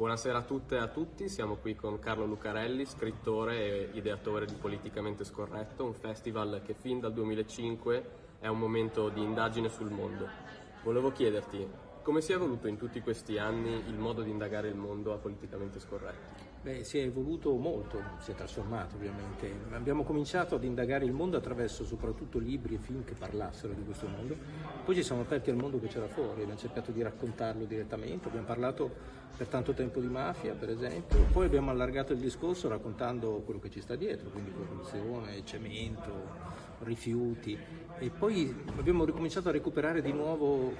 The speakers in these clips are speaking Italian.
Buonasera a tutte e a tutti, siamo qui con Carlo Lucarelli, scrittore e ideatore di Politicamente Scorretto, un festival che fin dal 2005 è un momento di indagine sul mondo. Volevo chiederti, come si è evoluto in tutti questi anni il modo di indagare il mondo a politicamente scorretto? Beh, si è evoluto molto, si è trasformato ovviamente. Abbiamo cominciato ad indagare il mondo attraverso soprattutto libri e film che parlassero di questo mondo, poi ci siamo aperti al mondo che c'era fuori, abbiamo cercato di raccontarlo direttamente, abbiamo parlato per tanto tempo di mafia per esempio, poi abbiamo allargato il discorso raccontando quello che ci sta dietro, quindi corruzione, cemento, rifiuti. E poi abbiamo ricominciato a recuperare di nuovo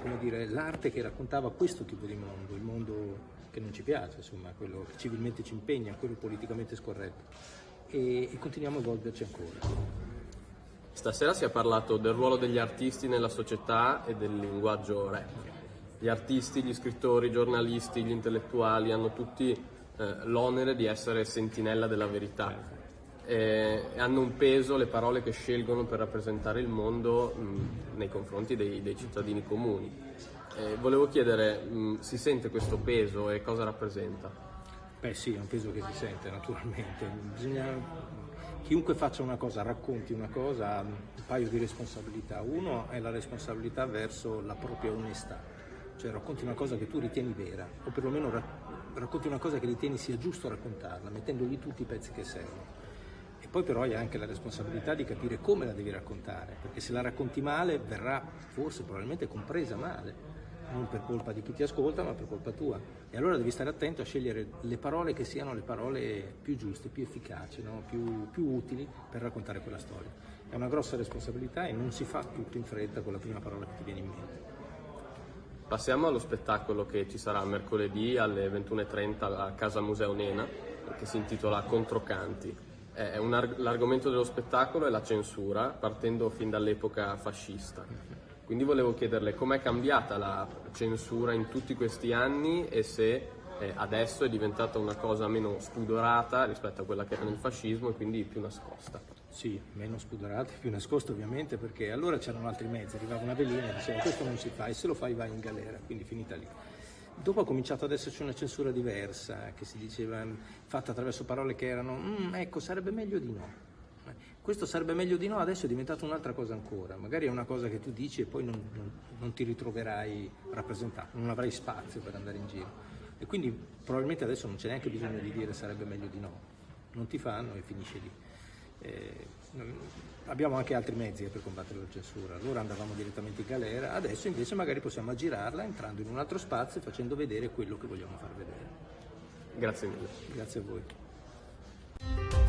l'arte che raccontava questo tipo di mondo, il mondo che non ci piace, insomma, quello che civilmente ci impegna, quello politicamente scorretto e, e continuiamo a evolverci ancora. Stasera si è parlato del ruolo degli artisti nella società e del linguaggio rap. Gli artisti, gli scrittori, i giornalisti, gli intellettuali hanno tutti eh, l'onere di essere sentinella della verità eh, hanno un peso le parole che scelgono per rappresentare il mondo mh, nei confronti dei, dei cittadini comuni. Eh, volevo chiedere, mh, si sente questo peso e cosa rappresenta? Beh sì, è un peso che si sente naturalmente. Bisogna... Chiunque faccia una cosa, racconti una cosa, ha un paio di responsabilità. Uno è la responsabilità verso la propria onestà, cioè racconti una cosa che tu ritieni vera, o perlomeno racconti una cosa che ritieni sia giusto raccontarla, mettendogli tutti i pezzi che servono. E poi però hai anche la responsabilità di capire come la devi raccontare, perché se la racconti male verrà forse probabilmente compresa male, non per colpa di chi ti ascolta ma per colpa tua. E allora devi stare attento a scegliere le parole che siano le parole più giuste, più efficaci, no? più, più utili per raccontare quella storia. È una grossa responsabilità e non si fa tutto in fretta con la prima parola che ti viene in mente. Passiamo allo spettacolo che ci sarà mercoledì alle 21.30 a Casa Museo Nena, che si intitola Controcanti. l'argomento dello spettacolo è la censura, partendo fin dall'epoca fascista. Quindi volevo chiederle com'è cambiata la censura in tutti questi anni e se eh, adesso è diventata una cosa meno spudorata rispetto a quella che era nel fascismo e quindi più nascosta. Sì, meno spudorata, più nascosta ovviamente perché allora c'erano altri mezzi, arrivava una velina e diceva questo non si fa e se lo fai vai in galera, quindi finita lì. Dopo ha cominciato ad esserci una censura diversa che si diceva fatta attraverso parole che erano mm, ecco sarebbe meglio di no questo sarebbe meglio di no, adesso è diventato un'altra cosa ancora, magari è una cosa che tu dici e poi non, non, non ti ritroverai rappresentato, non avrai spazio per andare in giro. E quindi probabilmente adesso non c'è neanche bisogno di dire sarebbe meglio di no, non ti fanno e finisce lì. Eh, abbiamo anche altri mezzi per combattere la censura, allora andavamo direttamente in galera, adesso invece magari possiamo aggirarla entrando in un altro spazio e facendo vedere quello che vogliamo far vedere. Grazie mille. Grazie a voi.